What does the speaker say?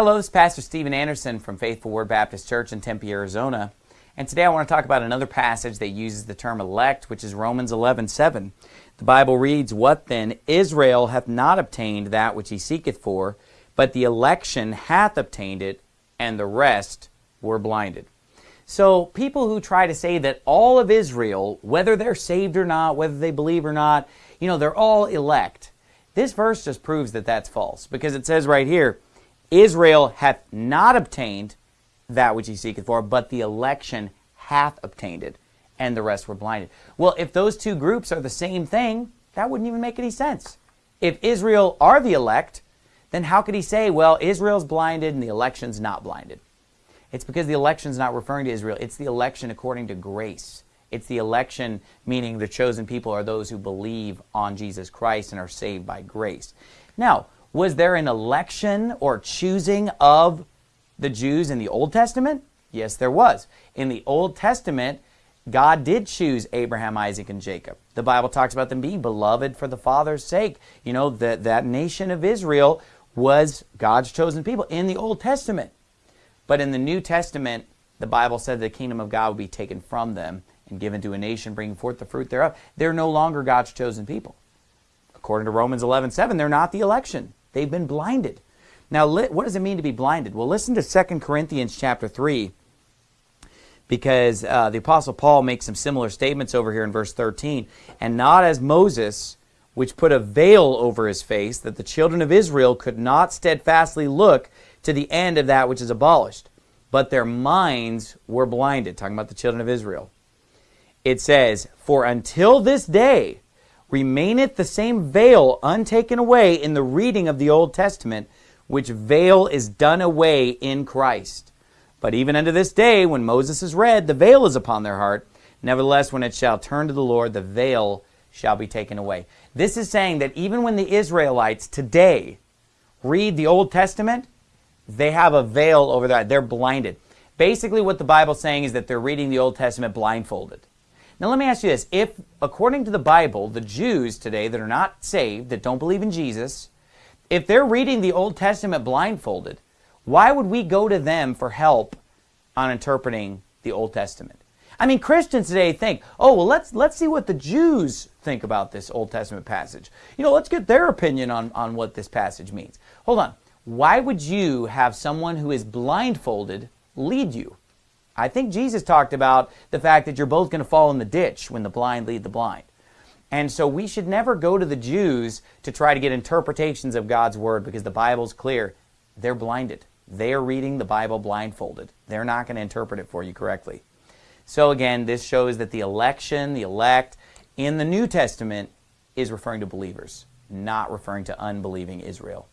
Hello, this is Pastor Steven Anderson from Faithful Word Baptist Church in Tempe, Arizona. And today I want to talk about another passage that uses the term elect, which is Romans 11 7. The Bible reads, What then? Israel hath not obtained that which he seeketh for, but the election hath obtained it, and the rest were blinded. So people who try to say that all of Israel, whether they're saved or not, whether they believe or not, you know, they're all elect. This verse just proves that that's false because it says right here, Israel hath not obtained that which he seeketh for, but the election hath obtained it, and the rest were blinded. Well, if those two groups are the same thing, that wouldn't even make any sense. If Israel are the elect, then how could he say, well, Israel's blinded and the election's not blinded? It's because the election's not referring to Israel. It's the election according to grace. It's the election, meaning the chosen people are those who believe on Jesus Christ and are saved by grace. Now, was there an election or choosing of the Jews in the Old Testament? Yes, there was. In the Old Testament, God did choose Abraham, Isaac, and Jacob. The Bible talks about them being beloved for the Father's sake. You know, that, that nation of Israel was God's chosen people in the Old Testament. But in the New Testament, the Bible said the kingdom of God would be taken from them and given to a nation bringing forth the fruit thereof. They're no longer God's chosen people. According to Romans 11, 7, they're not the election. They've been blinded. Now, what does it mean to be blinded? Well, listen to 2 Corinthians chapter 3 because uh, the Apostle Paul makes some similar statements over here in verse 13. And not as Moses, which put a veil over his face, that the children of Israel could not steadfastly look to the end of that which is abolished, but their minds were blinded. Talking about the children of Israel. It says, For until this day, remaineth the same veil untaken away in the reading of the Old Testament, which veil is done away in Christ. But even unto this day, when Moses is read, the veil is upon their heart. Nevertheless, when it shall turn to the Lord, the veil shall be taken away. This is saying that even when the Israelites today read the Old Testament, they have a veil over their They're blinded. Basically, what the Bible's saying is that they're reading the Old Testament blindfolded. Now, let me ask you this. If, according to the Bible, the Jews today that are not saved, that don't believe in Jesus, if they're reading the Old Testament blindfolded, why would we go to them for help on interpreting the Old Testament? I mean, Christians today think, oh, well, let's, let's see what the Jews think about this Old Testament passage. You know, let's get their opinion on, on what this passage means. Hold on. Why would you have someone who is blindfolded lead you? I think Jesus talked about the fact that you're both going to fall in the ditch when the blind lead the blind. And so we should never go to the Jews to try to get interpretations of God's Word because the Bible's clear. They're blinded. They are reading the Bible blindfolded. They're not going to interpret it for you correctly. So again, this shows that the election, the elect, in the New Testament is referring to believers, not referring to unbelieving Israel.